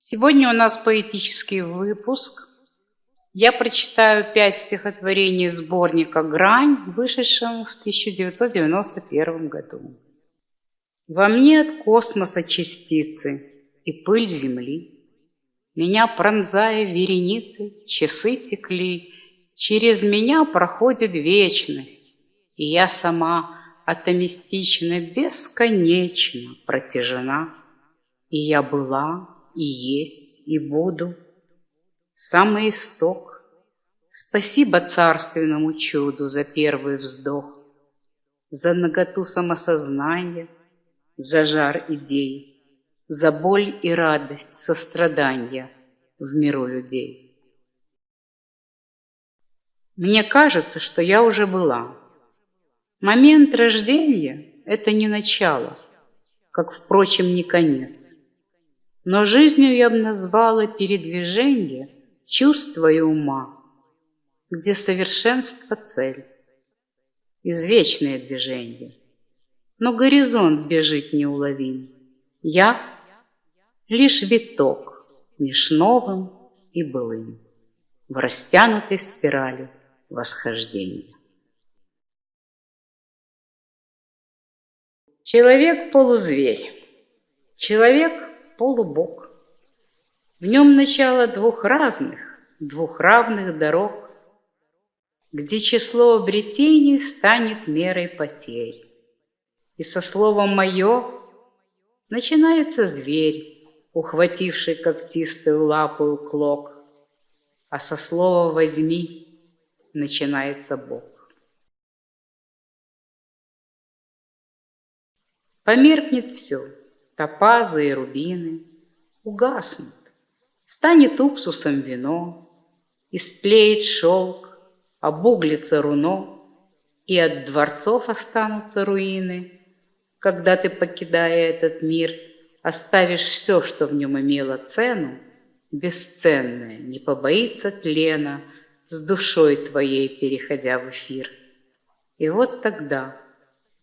Сегодня у нас поэтический выпуск. Я прочитаю пять стихотворений сборника «Грань», вышедшем в 1991 году. Во мне от космоса частицы и пыль земли. Меня пронзая вереницы, часы текли, Через меня проходит вечность, И я сама атомистично бесконечно протяжена. И я была, и есть, и буду. Самый исток. Спасибо царственному чуду за первый вздох, За наготу самосознания, за жар идей, За боль и радость сострадания в миру людей. Мне кажется, что я уже была. Момент рождения — это не начало, как, впрочем, не конец. Но жизнью я бы назвала передвижение чувства и ума, где совершенство — цель, извечное движение. Но горизонт бежит неуловим. Я — лишь виток меж новым и былым в растянутой спирали восхождения. Человек-полузверь, человек-полубог. В нем начало двух разных, двух равных дорог, Где число обретений станет мерой потерь. И со словом «моё» начинается зверь, Ухвативший когтистую лапу клок, А со слова «возьми» начинается Бог. Померкнет все, топазы и рубины, Угаснут, станет уксусом вино, Истлеет шелк, обуглится руно, И от дворцов останутся руины, Когда ты, покидая этот мир, Оставишь все, что в нем имело цену, Бесценное, не побоится тлена, С душой твоей переходя в эфир. И вот тогда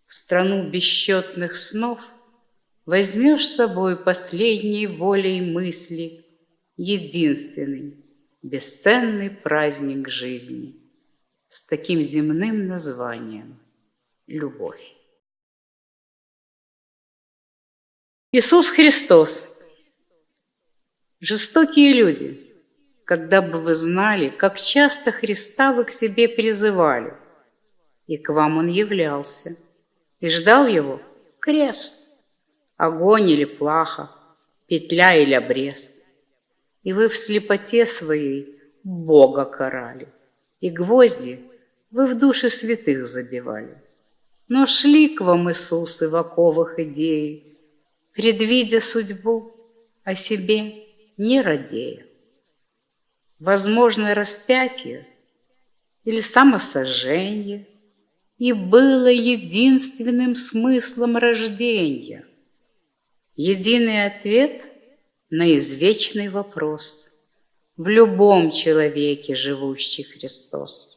в страну бесчетных снов Возьмешь с собой последней волей мысли Единственный, бесценный праздник жизни С таким земным названием — любовь. Иисус Христос. Жестокие люди, когда бы вы знали, как часто Христа вы к себе призывали, и к вам Он являлся – и ждал его крест, огонь или плаха, петля или обрез. И вы в слепоте своей Бога карали, и гвозди вы в души святых забивали. Но шли к вам Иисусы в оковах идеи, предвидя судьбу, о себе не радея. Возможно, распятие или самосожжение – и было единственным смыслом рождения. Единый ответ на извечный вопрос в любом человеке, живущий Христос.